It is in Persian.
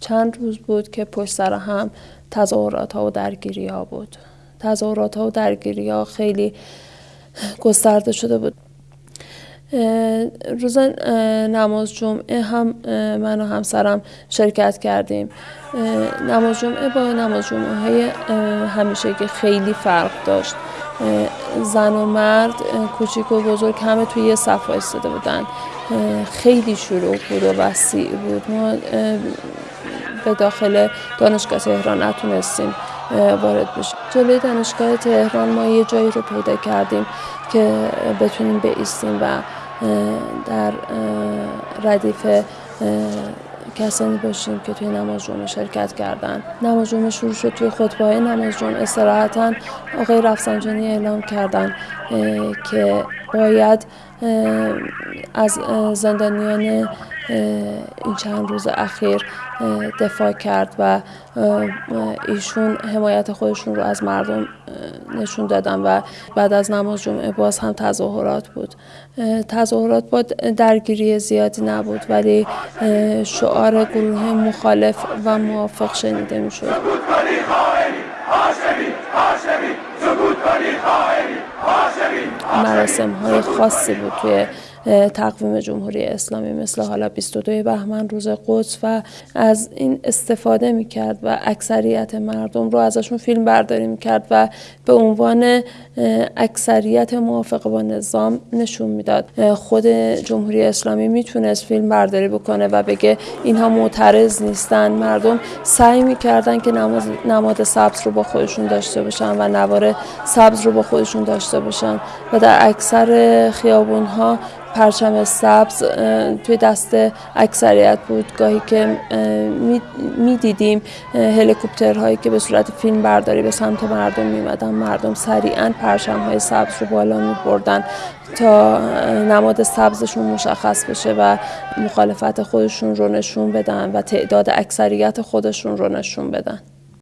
چند روز بود که پشت سر هم تظاهرات ها و درگیری ها بود. تظاهرات ها و درگیری ها خیلی گسترده شده بود. روز نماز جمعه هم من و همسرم شرکت کردیم. نماز جمعه با نماز جمعه های همیشه که خیلی فرق داشت. زن و مرد کوچیک و بزرگ همه توی یه صف ایستاده بودن. خیلی شروع بود و وسیع بود. ما به داخل دانشگاه تهران نتونستیم وارد بشیم. جلوی دانشگاه تهران ما یه جایی رو پیدا کردیم که بتونیم بیستیم و در ردیف کسانی باشیم که توی نماز جمعه شرکت کردن. نماز جمعه شروع شد توی خطبه های نماز جمعه استراحتا آقای رفسنجانی اعلام کردن که باید از زندانیان این چند روز اخیر دفاع کرد و ایشون حمایت خودشون رو از مردم نشون دادن و بعد از نماز جمعه باز هم تظاهرات بود. تظاهرات با درگیری زیادی نبود ولی شعار گروه مخالف و موافق شنیده می شد مراسم های خاصی بود توی تقویم جمهوری اسلامی مثل حالا 22 بهمن روز قدس و از این استفاده می‌کرد و اکثریت مردم رو ازشون فیلم برداری می‌کرد و به عنوان اکثریت موافق با نظام نشون می‌داد. خود جمهوری اسلامی می‌تونست فیلم برداری بکنه و بگه اینها معترض نیستن. مردم سعی می‌کردن که نماد سبز رو با خودشون داشته باشن و نوار سبز رو با خودشون داشته باشن و در اکثر خیابون ها پرچم سبز توی دست اکثریت بود. گاهی که می‌دیدیم هلیکوپترهایی که به صورت فیلم برداری به سمت مردم میمدن مردم سریعا پرچم های سبز رو بالا می بردن تا نماد سبزشون مشخص بشه و مخالفت خودشون رو نشون بدن و تعداد اکثریت خودشون رو نشون بدن.